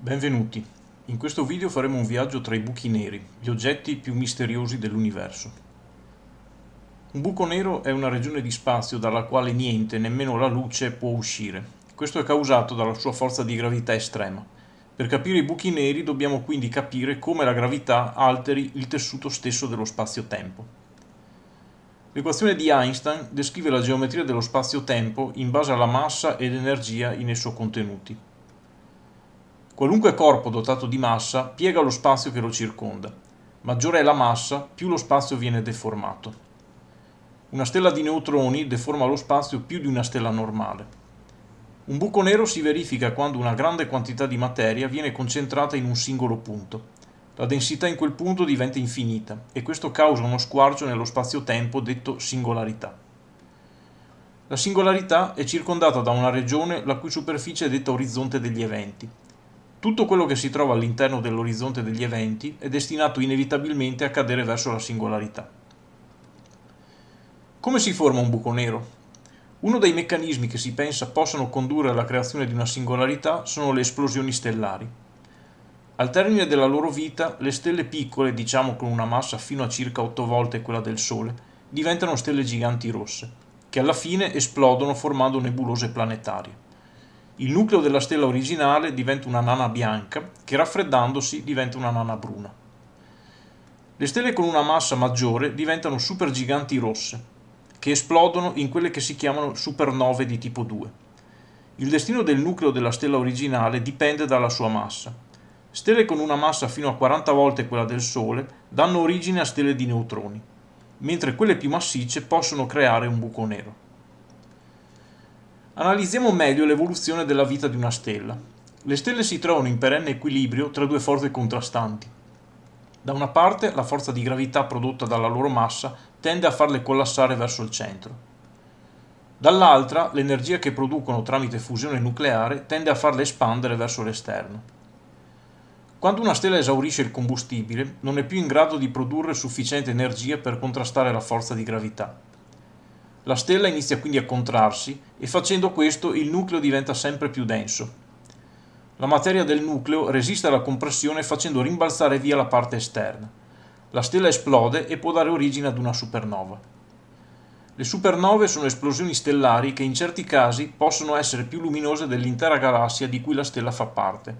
Benvenuti. In questo video faremo un viaggio tra i buchi neri, gli oggetti più misteriosi dell'universo. Un buco nero è una regione di spazio dalla quale niente, nemmeno la luce, può uscire. Questo è causato dalla sua forza di gravità estrema. Per capire i buchi neri dobbiamo quindi capire come la gravità alteri il tessuto stesso dello spazio-tempo. L'equazione di Einstein descrive la geometria dello spazio-tempo in base alla massa ed energia in esso contenuti. Qualunque corpo dotato di massa piega lo spazio che lo circonda. Maggiore è la massa, più lo spazio viene deformato. Una stella di neutroni deforma lo spazio più di una stella normale. Un buco nero si verifica quando una grande quantità di materia viene concentrata in un singolo punto. La densità in quel punto diventa infinita e questo causa uno squarcio nello spazio-tempo detto singolarità. La singolarità è circondata da una regione la cui superficie è detta orizzonte degli eventi. Tutto quello che si trova all'interno dell'orizzonte degli eventi è destinato inevitabilmente a cadere verso la singolarità. Come si forma un buco nero? Uno dei meccanismi che si pensa possano condurre alla creazione di una singolarità sono le esplosioni stellari. Al termine della loro vita, le stelle piccole, diciamo con una massa fino a circa 8 volte quella del Sole, diventano stelle giganti rosse, che alla fine esplodono formando nebulose planetarie. Il nucleo della stella originale diventa una nana bianca, che raffreddandosi diventa una nana bruna. Le stelle con una massa maggiore diventano supergiganti rosse, che esplodono in quelle che si chiamano supernove di tipo 2. Il destino del nucleo della stella originale dipende dalla sua massa. Stelle con una massa fino a 40 volte quella del Sole danno origine a stelle di neutroni, mentre quelle più massicce possono creare un buco nero. Analizziamo meglio l'evoluzione della vita di una stella. Le stelle si trovano in perenne equilibrio tra due forze contrastanti. Da una parte la forza di gravità prodotta dalla loro massa tende a farle collassare verso il centro. Dall'altra l'energia che producono tramite fusione nucleare tende a farle espandere verso l'esterno. Quando una stella esaurisce il combustibile non è più in grado di produrre sufficiente energia per contrastare la forza di gravità. La stella inizia quindi a contrarsi e facendo questo il nucleo diventa sempre più denso. La materia del nucleo resiste alla compressione facendo rimbalzare via la parte esterna. La stella esplode e può dare origine ad una supernova. Le supernove sono esplosioni stellari che in certi casi possono essere più luminose dell'intera galassia di cui la stella fa parte.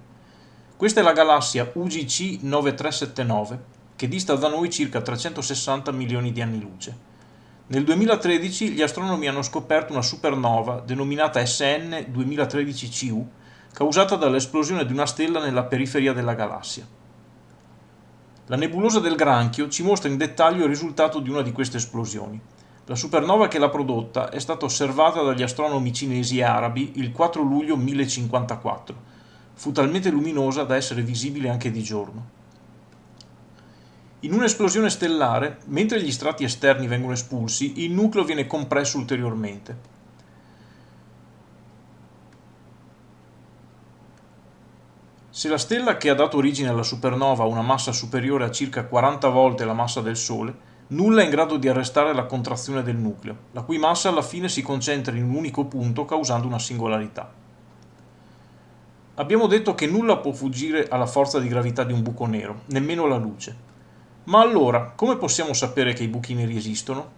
Questa è la galassia UGC 9379, che dista da noi circa 360 milioni di anni luce. Nel 2013 gli astronomi hanno scoperto una supernova denominata SN 2013CU causata dall'esplosione di una stella nella periferia della galassia. La nebulosa del Granchio ci mostra in dettaglio il risultato di una di queste esplosioni. La supernova che l'ha prodotta è stata osservata dagli astronomi cinesi e arabi il 4 luglio 1054. Fu talmente luminosa da essere visibile anche di giorno. In un'esplosione stellare, mentre gli strati esterni vengono espulsi, il nucleo viene compresso ulteriormente. Se la stella che ha dato origine alla supernova ha una massa superiore a circa 40 volte la massa del Sole, nulla è in grado di arrestare la contrazione del nucleo, la cui massa alla fine si concentra in un unico punto causando una singolarità. Abbiamo detto che nulla può fuggire alla forza di gravità di un buco nero, nemmeno la luce. Ma allora, come possiamo sapere che i buchi neri esistono?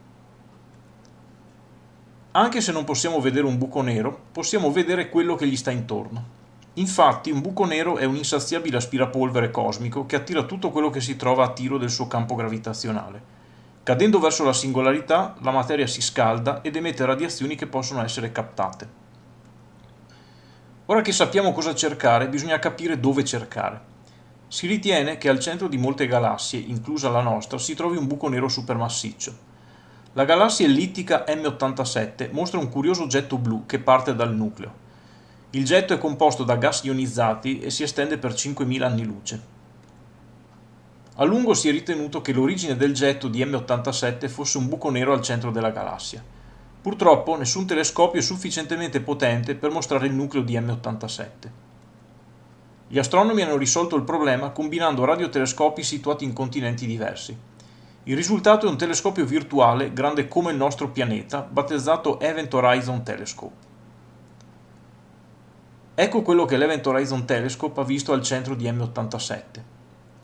Anche se non possiamo vedere un buco nero, possiamo vedere quello che gli sta intorno. Infatti un buco nero è un insaziabile aspirapolvere cosmico che attira tutto quello che si trova a tiro del suo campo gravitazionale. Cadendo verso la singolarità, la materia si scalda ed emette radiazioni che possono essere captate. Ora che sappiamo cosa cercare, bisogna capire dove cercare. Si ritiene che al centro di molte galassie, inclusa la nostra, si trovi un buco nero supermassiccio. La galassia ellittica M87 mostra un curioso getto blu che parte dal nucleo. Il getto è composto da gas ionizzati e si estende per 5.000 anni luce. A lungo si è ritenuto che l'origine del getto di M87 fosse un buco nero al centro della galassia. Purtroppo nessun telescopio è sufficientemente potente per mostrare il nucleo di M87. Gli astronomi hanno risolto il problema combinando radiotelescopi situati in continenti diversi. Il risultato è un telescopio virtuale grande come il nostro pianeta, battezzato Event Horizon Telescope. Ecco quello che l'Event Horizon Telescope ha visto al centro di M87.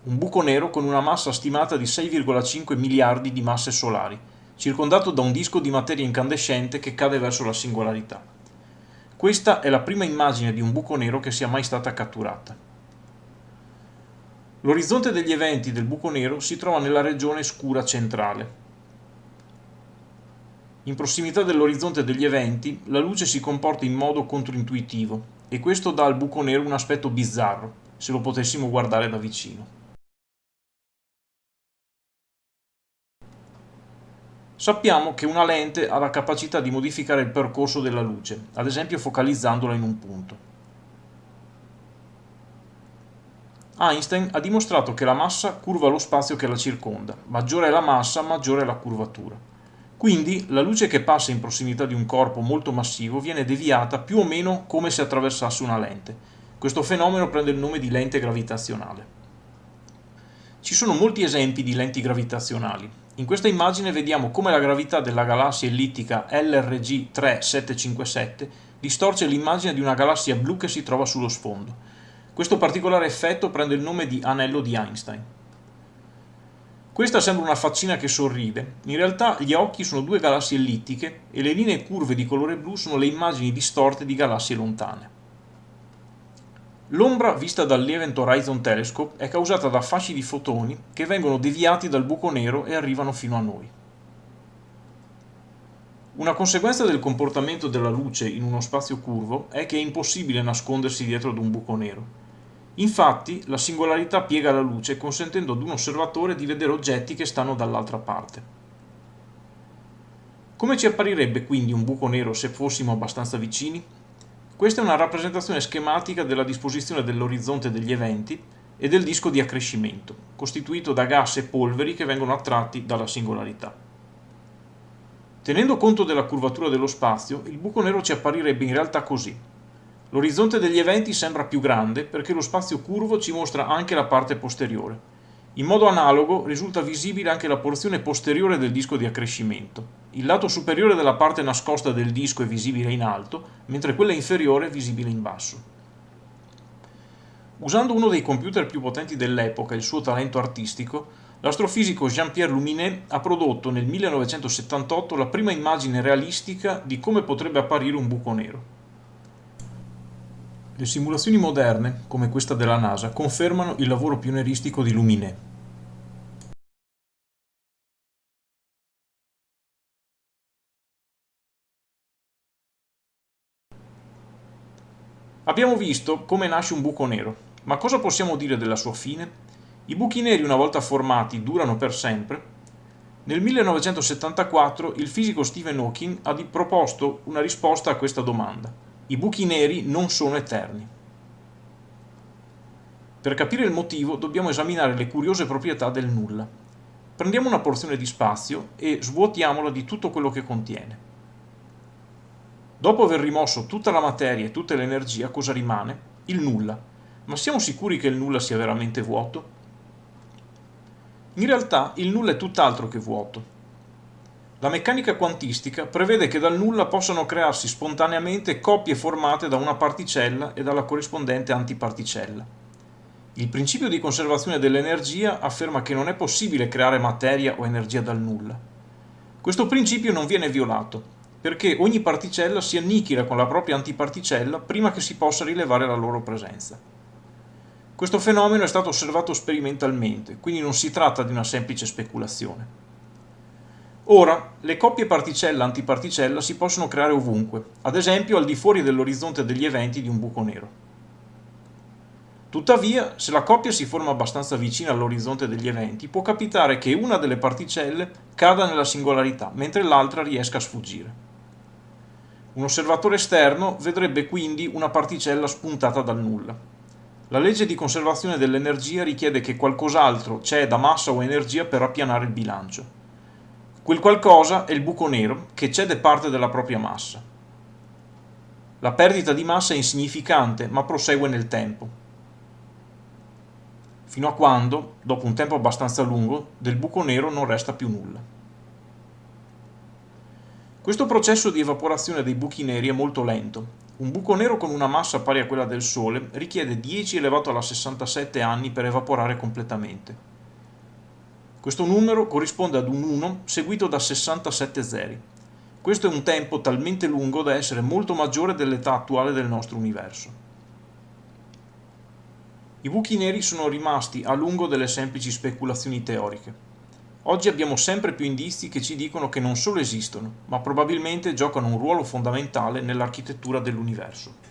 Un buco nero con una massa stimata di 6,5 miliardi di masse solari, circondato da un disco di materia incandescente che cade verso la singolarità. Questa è la prima immagine di un buco nero che sia mai stata catturata. L'orizzonte degli eventi del buco nero si trova nella regione scura centrale. In prossimità dell'orizzonte degli eventi, la luce si comporta in modo controintuitivo e questo dà al buco nero un aspetto bizzarro, se lo potessimo guardare da vicino. Sappiamo che una lente ha la capacità di modificare il percorso della luce, ad esempio focalizzandola in un punto. Einstein ha dimostrato che la massa curva lo spazio che la circonda, maggiore è la massa, maggiore è la curvatura. Quindi la luce che passa in prossimità di un corpo molto massivo viene deviata più o meno come se attraversasse una lente. Questo fenomeno prende il nome di lente gravitazionale. Ci sono molti esempi di lenti gravitazionali, in questa immagine vediamo come la gravità della galassia ellittica LRG 3757 distorce l'immagine di una galassia blu che si trova sullo sfondo. Questo particolare effetto prende il nome di anello di Einstein. Questa sembra una faccina che sorride, in realtà gli occhi sono due galassie ellittiche e le linee curve di colore blu sono le immagini distorte di galassie lontane. L'ombra vista dall'Event Horizon Telescope è causata da fasci di fotoni che vengono deviati dal buco nero e arrivano fino a noi. Una conseguenza del comportamento della luce in uno spazio curvo è che è impossibile nascondersi dietro ad un buco nero. Infatti, la singolarità piega la luce consentendo ad un osservatore di vedere oggetti che stanno dall'altra parte. Come ci apparirebbe quindi un buco nero se fossimo abbastanza vicini? Questa è una rappresentazione schematica della disposizione dell'orizzonte degli eventi e del disco di accrescimento, costituito da gas e polveri che vengono attratti dalla singolarità. Tenendo conto della curvatura dello spazio, il buco nero ci apparirebbe in realtà così. L'orizzonte degli eventi sembra più grande perché lo spazio curvo ci mostra anche la parte posteriore, in modo analogo risulta visibile anche la porzione posteriore del disco di accrescimento. Il lato superiore della parte nascosta del disco è visibile in alto, mentre quella inferiore è visibile in basso. Usando uno dei computer più potenti dell'epoca e il suo talento artistico, l'astrofisico Jean-Pierre Luminet ha prodotto nel 1978 la prima immagine realistica di come potrebbe apparire un buco nero. Le simulazioni moderne, come questa della NASA, confermano il lavoro pionieristico di Luminet. Abbiamo visto come nasce un buco nero, ma cosa possiamo dire della sua fine? I buchi neri una volta formati durano per sempre? Nel 1974 il fisico Stephen Hawking ha proposto una risposta a questa domanda. I buchi neri non sono eterni. Per capire il motivo dobbiamo esaminare le curiose proprietà del nulla. Prendiamo una porzione di spazio e svuotiamola di tutto quello che contiene. Dopo aver rimosso tutta la materia e tutta l'energia, cosa rimane? Il nulla. Ma siamo sicuri che il nulla sia veramente vuoto? In realtà il nulla è tutt'altro che vuoto. La meccanica quantistica prevede che dal nulla possano crearsi spontaneamente coppie formate da una particella e dalla corrispondente antiparticella. Il principio di conservazione dell'energia afferma che non è possibile creare materia o energia dal nulla. Questo principio non viene violato, perché ogni particella si annichila con la propria antiparticella prima che si possa rilevare la loro presenza. Questo fenomeno è stato osservato sperimentalmente, quindi non si tratta di una semplice speculazione. Ora, le coppie particella-antiparticella si possono creare ovunque, ad esempio al di fuori dell'orizzonte degli eventi di un buco nero. Tuttavia, se la coppia si forma abbastanza vicina all'orizzonte degli eventi, può capitare che una delle particelle cada nella singolarità, mentre l'altra riesca a sfuggire. Un osservatore esterno vedrebbe quindi una particella spuntata dal nulla. La legge di conservazione dell'energia richiede che qualcos'altro ceda massa o energia per appianare il bilancio. Quel qualcosa è il buco nero che cede parte della propria massa. La perdita di massa è insignificante ma prosegue nel tempo. Fino a quando, dopo un tempo abbastanza lungo, del buco nero non resta più nulla. Questo processo di evaporazione dei buchi neri è molto lento. Un buco nero con una massa pari a quella del Sole richiede 10 elevato alla 67 anni per evaporare completamente. Questo numero corrisponde ad un 1 seguito da 67 zeri. Questo è un tempo talmente lungo da essere molto maggiore dell'età attuale del nostro universo. I buchi neri sono rimasti a lungo delle semplici speculazioni teoriche. Oggi abbiamo sempre più indizi che ci dicono che non solo esistono, ma probabilmente giocano un ruolo fondamentale nell'architettura dell'universo.